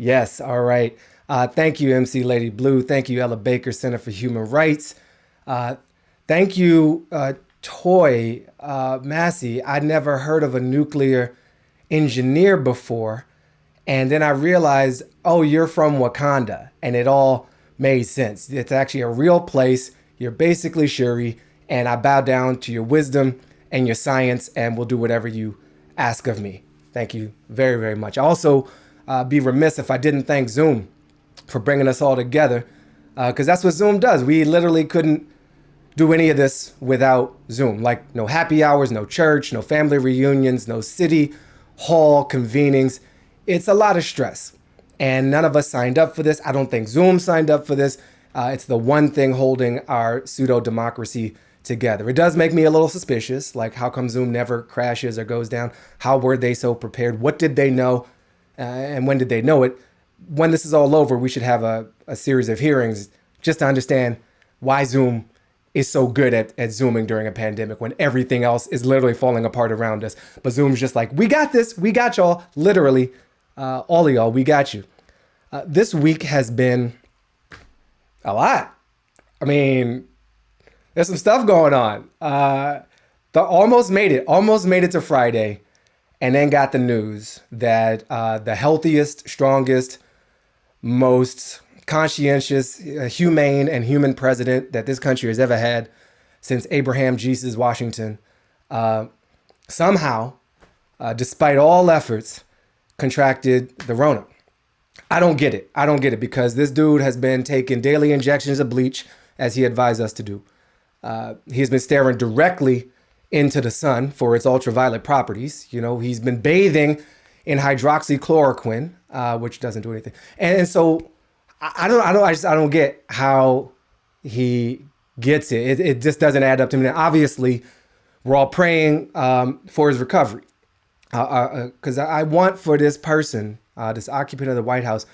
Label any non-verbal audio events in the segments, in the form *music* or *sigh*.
Yes, all right. Uh, thank you, MC Lady Blue. Thank you, Ella Baker, Center for Human Rights. Uh, thank you, uh, Toy uh, Massey. I'd never heard of a nuclear engineer before. And then I realized, oh, you're from Wakanda. And it all made sense. It's actually a real place. You're basically Shuri. And I bow down to your wisdom and your science and will do whatever you ask of me. Thank you very, very much. Also uh, be remiss if I didn't thank Zoom for bringing us all together because uh, that's what Zoom does. We literally couldn't do any of this without Zoom. Like no happy hours, no church, no family reunions, no city hall convenings. It's a lot of stress. And none of us signed up for this. I don't think Zoom signed up for this. Uh, it's the one thing holding our pseudo democracy together. It does make me a little suspicious. Like, how come Zoom never crashes or goes down? How were they so prepared? What did they know? Uh, and when did they know it? When this is all over, we should have a, a series of hearings just to understand why Zoom is so good at, at Zooming during a pandemic when everything else is literally falling apart around us. But Zoom's just like, we got this, we got y'all, literally, uh, all of y'all, we got you. Uh, this week has been a lot. I mean, there's some stuff going on. Uh, the almost made it, almost made it to Friday, and then got the news that uh, the healthiest, strongest, most conscientious, uh, humane, and human president that this country has ever had since Abraham Jesus Washington, uh, somehow, uh, despite all efforts, contracted the Rona. I don't get it. I don't get it because this dude has been taking daily injections of bleach as he advised us to do. Uh, he's been staring directly into the sun for its ultraviolet properties. You know, he's been bathing in hydroxychloroquine, uh, which doesn't do anything. And, and so I, I, don't, I don't, I just, I don't get how he gets it. It, it just doesn't add up to me. Now, obviously, we're all praying um, for his recovery because uh, uh, I want for this person, uh, this occupant of the White House,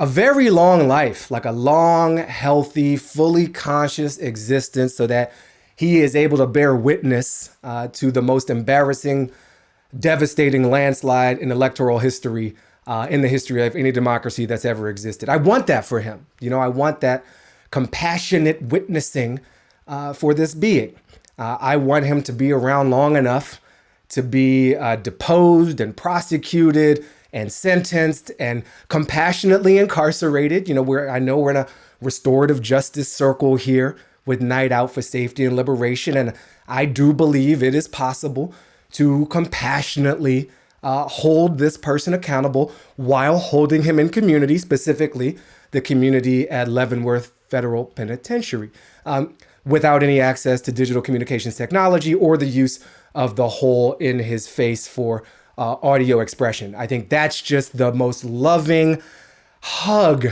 a very long life, like a long, healthy, fully conscious existence so that he is able to bear witness uh, to the most embarrassing, devastating landslide in electoral history, uh, in the history of any democracy that's ever existed. I want that for him. You know, I want that compassionate witnessing uh, for this being. Uh, I want him to be around long enough to be uh, deposed and prosecuted and sentenced and compassionately incarcerated. You know, where I know we're in a restorative justice circle here with Night Out for Safety and Liberation. And I do believe it is possible to compassionately uh, hold this person accountable while holding him in community, specifically the community at Leavenworth Federal Penitentiary, um, without any access to digital communications technology or the use of the hole in his face for uh, audio expression. I think that's just the most loving hug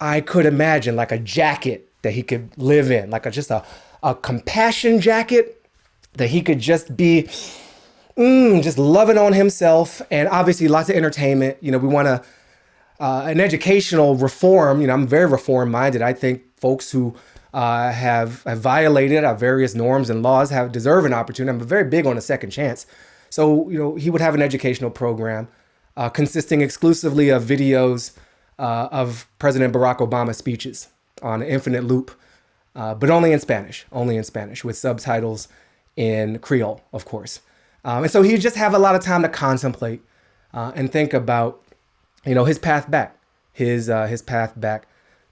I could imagine, like a jacket that he could live in, like a, just a, a compassion jacket that he could just be mm, just loving on himself. And obviously lots of entertainment. You know, we want to, uh, an educational reform, you know, I'm very reform minded. I think folks who uh, have, have violated our various norms and laws have deserve an opportunity. I'm very big on a second chance. So, you know, he would have an educational program uh, consisting exclusively of videos uh, of President Barack Obama speeches on infinite loop, uh, but only in Spanish, only in Spanish with subtitles in Creole, of course. Um, and so he'd just have a lot of time to contemplate uh, and think about, you know, his path back, his uh, his path back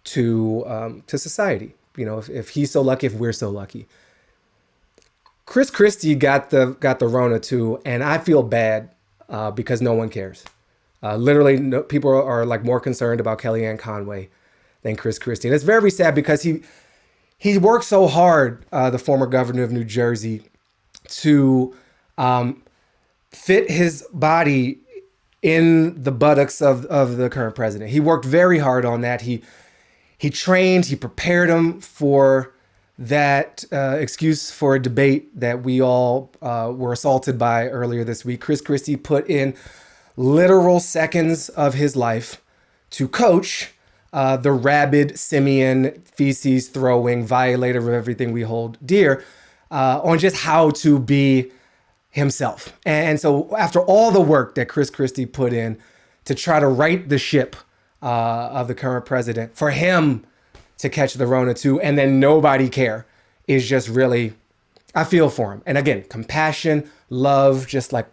to um, to society. You know, if, if he's so lucky, if we're so lucky. Chris Christie got the got the Rona too, and I feel bad uh, because no one cares. Uh, literally, no, people are, are, like more concerned about Kellyanne Conway than Chris Christie, and it's very sad because he he worked so hard, uh, the former governor of New Jersey, to um, fit his body in the buttocks of of the current president. He worked very hard on that. He he trained, he prepared him for that uh, excuse for a debate that we all uh, were assaulted by earlier this week. Chris Christie put in literal seconds of his life to coach uh, the rabid simian feces throwing violator of everything we hold dear uh, on just how to be himself. And so after all the work that Chris Christie put in to try to right the ship uh, of the current president, for him to catch the Rona too, and then nobody care is just really, I feel for him. And again, compassion, love, just like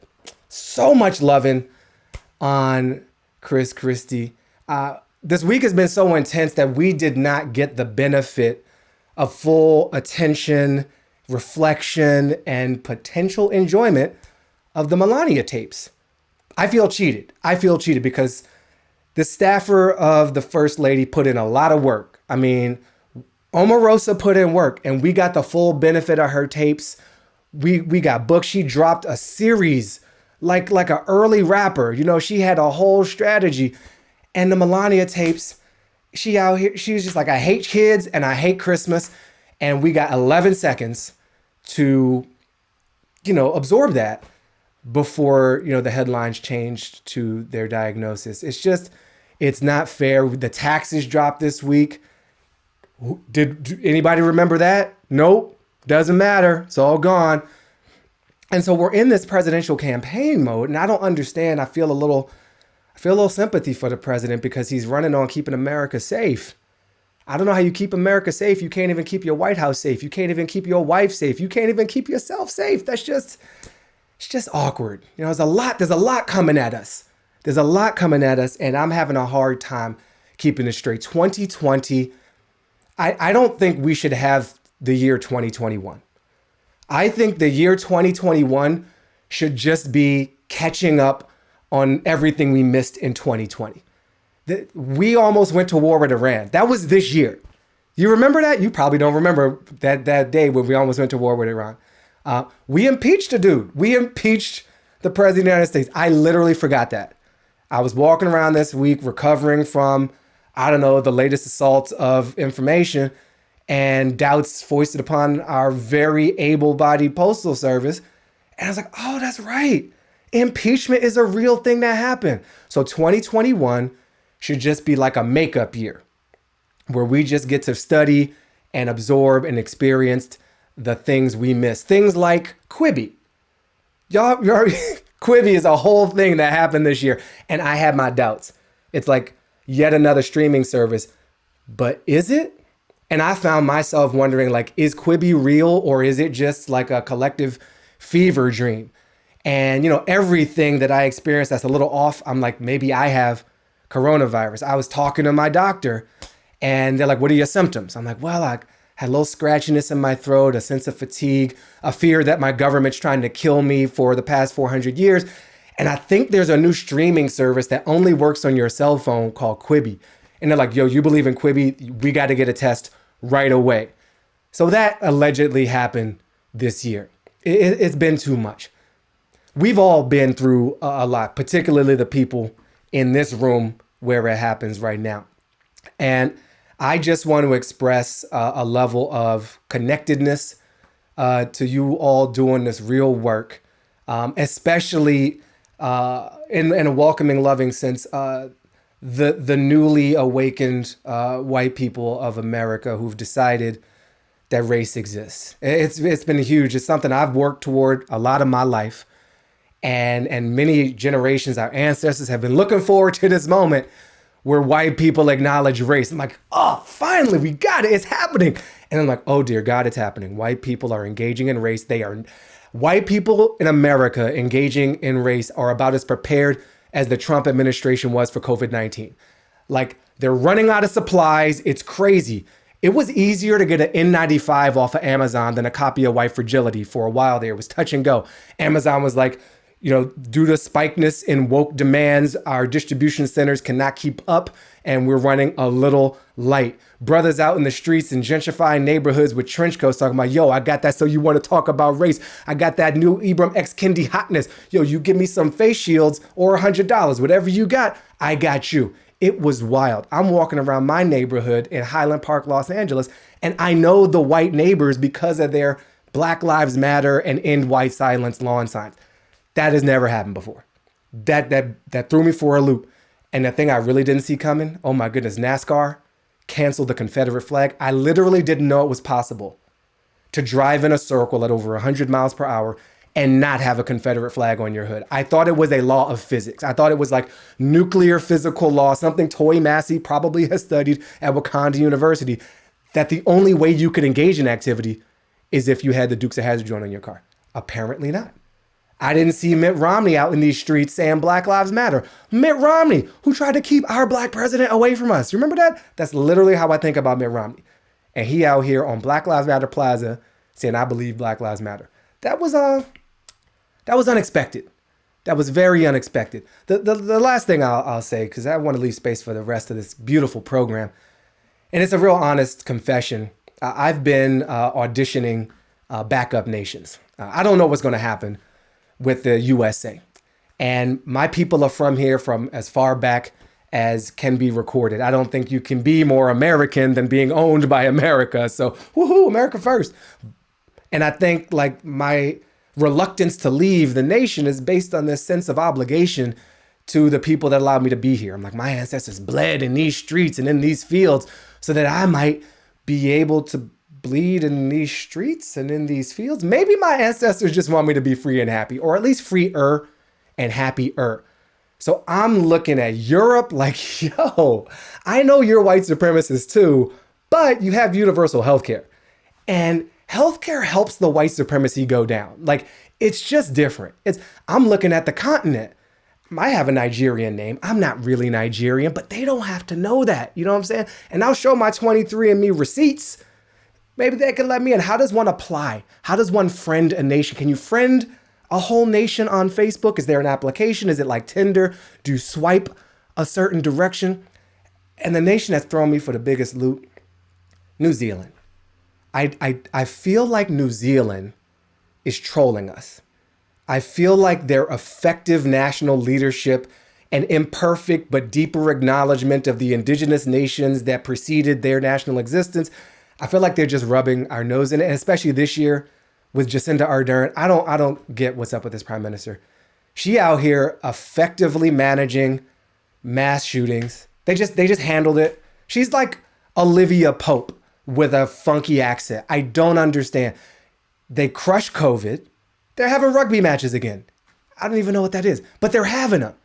so much loving on Chris Christie. Uh, this week has been so intense that we did not get the benefit of full attention, reflection, and potential enjoyment of the Melania tapes. I feel cheated. I feel cheated because the staffer of the First Lady put in a lot of work. I mean, Omarosa put in work and we got the full benefit of her tapes. We we got booked. She dropped a series like like an early rapper. You know, she had a whole strategy. And the Melania tapes, she out here, she was just like, I hate kids and I hate Christmas. And we got 11 seconds to, you know, absorb that before, you know, the headlines changed to their diagnosis. It's just, it's not fair. The taxes dropped this week. Did anybody remember that? Nope. Doesn't matter. It's all gone. And so we're in this presidential campaign mode, and I don't understand. I feel a little, I feel a little sympathy for the president because he's running on keeping America safe. I don't know how you keep America safe. You can't even keep your White House safe. You can't even keep your wife safe. You can't even keep yourself safe. That's just, it's just awkward. You know, there's a lot, there's a lot coming at us. There's a lot coming at us, and I'm having a hard time keeping it straight. 2020 I, I don't think we should have the year 2021. I think the year 2021 should just be catching up on everything we missed in 2020. The, we almost went to war with Iran. That was this year. You remember that? You probably don't remember that, that day when we almost went to war with Iran. Uh, we impeached a dude. We impeached the president of the United States. I literally forgot that. I was walking around this week recovering from I don't know, the latest assault of information and doubts foisted upon our very able bodied postal service. And I was like, oh, that's right. Impeachment is a real thing that happened. So 2021 should just be like a makeup year where we just get to study and absorb and experience the things we miss. Things like Quibi. Y'all, *laughs* Quibi is a whole thing that happened this year. And I had my doubts. It's like yet another streaming service. But is it? And I found myself wondering like, is Quibi real or is it just like a collective fever dream? And you know, everything that I experienced that's a little off, I'm like, maybe I have coronavirus. I was talking to my doctor and they're like, what are your symptoms? I'm like, well, I had a little scratchiness in my throat, a sense of fatigue, a fear that my government's trying to kill me for the past 400 years. And I think there's a new streaming service that only works on your cell phone called Quibi. And they're like, yo, you believe in Quibi? We got to get a test right away. So that allegedly happened this year. It, has been too much. We've all been through a, lot, particularly the people in this room where it happens right now. And I just want to express uh, a level of connectedness uh, to you all doing this real work, um, especially uh, in, in a welcoming, loving sense, uh, the the newly awakened uh, white people of America who've decided that race exists. It's it's been huge. It's something I've worked toward a lot of my life, and and many generations, our ancestors have been looking forward to this moment where white people acknowledge race. I'm like, oh, finally, we got it. It's happening. And I'm like, oh dear God, it's happening. White people are engaging in race. They are White people in America engaging in race are about as prepared as the Trump administration was for COVID 19. Like they're running out of supplies. It's crazy. It was easier to get an N95 off of Amazon than a copy of White Fragility for a while there. It was touch and go. Amazon was like, you know, due to spikeness in woke demands, our distribution centers cannot keep up and we're running a little light. Brothers out in the streets in gentrifying neighborhoods with trench coats talking about, yo, I got that so you want to talk about race. I got that new Ibram X Kendi hotness. Yo, you give me some face shields or a $100. Whatever you got, I got you. It was wild. I'm walking around my neighborhood in Highland Park, Los Angeles, and I know the white neighbors because of their Black Lives Matter and End White Silence lawn signs. That has never happened before. That that that threw me for a loop. And the thing I really didn't see coming, oh my goodness, NASCAR canceled the Confederate flag. I literally didn't know it was possible to drive in a circle at over 100 miles per hour and not have a Confederate flag on your hood. I thought it was a law of physics. I thought it was like nuclear physical law, something Toy Massey probably *laughs* has studied at Wakanda University, that the only way you could engage in activity is if you had the Dukes of Hazzard joint on your car. Apparently not. I didn't see Mitt Romney out in these streets saying Black Lives Matter. Mitt Romney, who tried to keep our black president away from us. You remember that? That's literally how I think about Mitt Romney. And he out here on Black Lives Matter Plaza saying, I believe Black Lives Matter. That was uh that was unexpected. That was very unexpected. The the, the last thing I'll, I'll say, because I want to leave space for the rest of this beautiful program, and it's a real honest confession. I've been uh, auditioning uh, backup nations. Uh, I don't know what's going to happen with the USA. And my people are from here from as far back as can be recorded. I don't think you can be more American than being owned by America. So, woohoo, America first. And I think like my reluctance to leave the nation is based on this sense of obligation to the people that allowed me to be here. I'm like, my ancestors bled in these streets and in these fields so that I might be able to bleed in these streets and in these fields. Maybe my ancestors just want me to be free and happy, or at least freer and happier. So I'm looking at Europe like, *laughs* yo, I know you're white supremacists too, but you have universal healthcare. And healthcare helps the white supremacy go down. Like, it's just different. It's I'm looking at the continent. I have a Nigerian name. I'm not really Nigerian, but they don't have to know that. You know what I'm saying? And I'll show my 23andMe receipts Maybe they could let me in. How does one apply? How does one friend a nation? Can you friend a whole nation on Facebook? Is there an application? Is it like Tinder? Do you swipe a certain direction? And the nation that's thrown me for the biggest loot, New Zealand. I, I, I feel like New Zealand is trolling us. I feel like their effective national leadership and imperfect but deeper acknowledgement of the indigenous nations that preceded their national existence I feel like they're just rubbing our nose in it, and especially this year with Jacinda Ardern. I don't I don't get what's up with this prime minister. She out here effectively managing mass shootings. They just they just handled it. She's like Olivia Pope with a funky accent. I don't understand. They crush COVID. They're having rugby matches again. I don't even know what that is, but they're having them.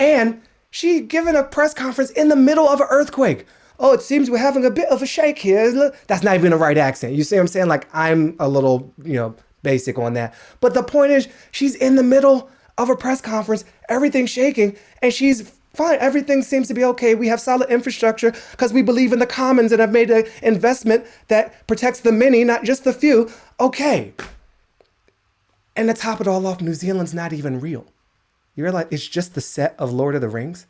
And she giving a press conference in the middle of an earthquake oh, it seems we're having a bit of a shake here. That's not even the right accent. You see what I'm saying? Like I'm a little, you know, basic on that. But the point is, she's in the middle of a press conference, everything's shaking, and she's fine. Everything seems to be okay. We have solid infrastructure because we believe in the commons and have made an investment that protects the many, not just the few. Okay. And to top it all off, New Zealand's not even real. You realize it's just the set of Lord of the Rings?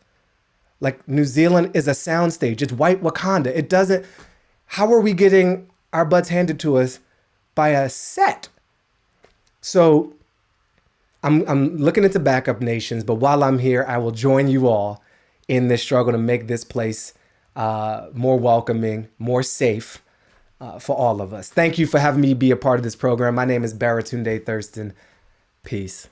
Like New Zealand is a soundstage. It's white Wakanda. It doesn't. How are we getting our butts handed to us by a set? So I'm I'm looking into backup nations, but while I'm here, I will join you all in this struggle to make this place uh, more welcoming, more safe uh, for all of us. Thank you for having me be a part of this program. My name is Baratunde Thurston. Peace.